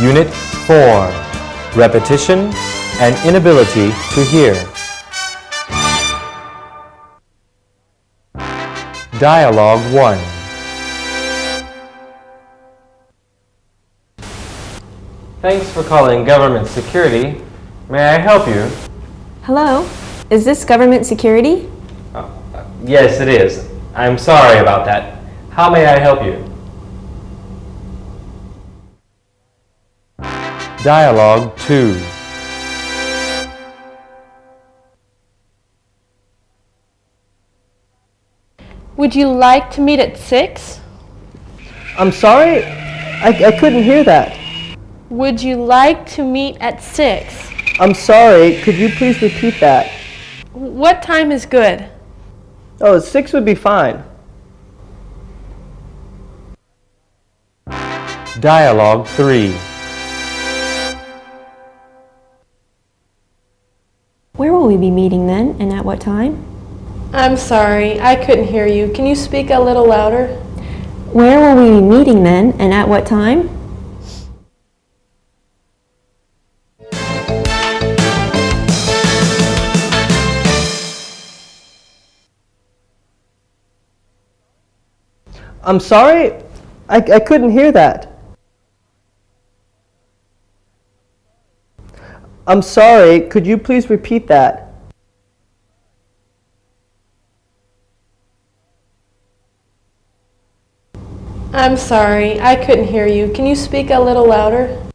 Unit 4 Repetition and Inability to Hear. Dialogue 1 Thanks for calling Government Security. May I help you? Hello, is this government security? Uh, yes, it is. I'm sorry about that. How may I help you? Dialogue 2 Would you like to meet at 6? I'm sorry, I, I couldn't hear that. Would you like to meet at 6? I'm sorry, could you please repeat that? What time is good? Oh, six would be fine. Dialogue 3 Where will we be meeting then, and at what time? I'm sorry, I couldn't hear you. Can you speak a little louder? Where will we be meeting then, and at what time? I'm sorry, I, I couldn't hear that. I'm sorry, could you please repeat that? I'm sorry, I couldn't hear you. Can you speak a little louder?